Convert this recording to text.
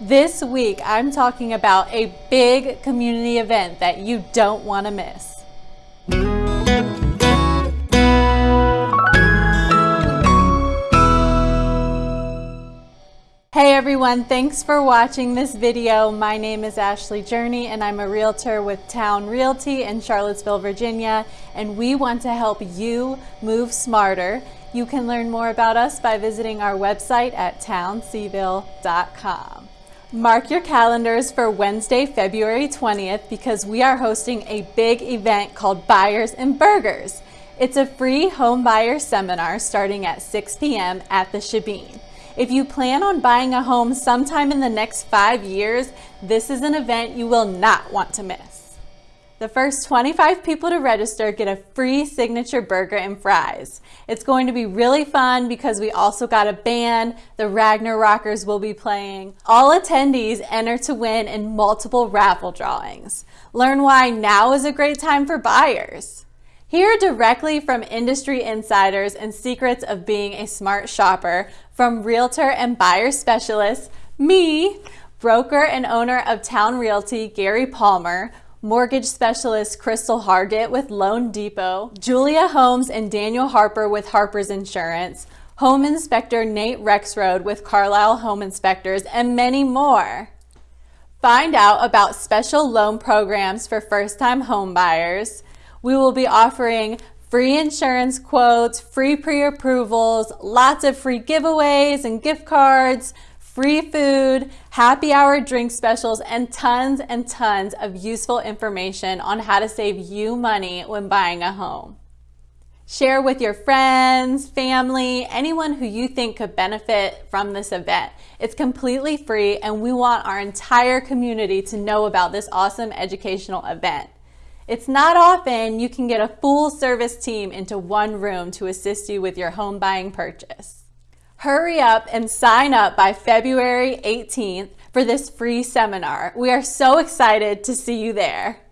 This week, I'm talking about a big community event that you don't want to miss. Hey everyone, thanks for watching this video. My name is Ashley Journey and I'm a realtor with Town Realty in Charlottesville, Virginia, and we want to help you move smarter. You can learn more about us by visiting our website at towncville.com. Mark your calendars for Wednesday, February 20th because we are hosting a big event called Buyers and Burgers. It's a free home buyer seminar starting at 6 p.m. at the Shebeen. If you plan on buying a home sometime in the next five years, this is an event you will not want to miss. The first 25 people to register get a free signature burger and fries. It's going to be really fun because we also got a band, the Ragnar Rockers will be playing. All attendees enter to win in multiple raffle drawings. Learn why now is a great time for buyers. Hear directly from industry insiders and secrets of being a smart shopper from realtor and buyer specialist, me, broker and owner of Town Realty, Gary Palmer, mortgage specialist Crystal Hargett with Loan Depot, Julia Holmes and Daniel Harper with Harper's Insurance, home inspector Nate Rexroad with Carlisle Home Inspectors, and many more. Find out about special loan programs for first-time homebuyers, we will be offering free insurance quotes, free pre-approvals, lots of free giveaways and gift cards, free food, happy hour drink specials, and tons and tons of useful information on how to save you money when buying a home. Share with your friends, family, anyone who you think could benefit from this event. It's completely free and we want our entire community to know about this awesome educational event. It's not often you can get a full service team into one room to assist you with your home buying purchase. Hurry up and sign up by February 18th for this free seminar. We are so excited to see you there.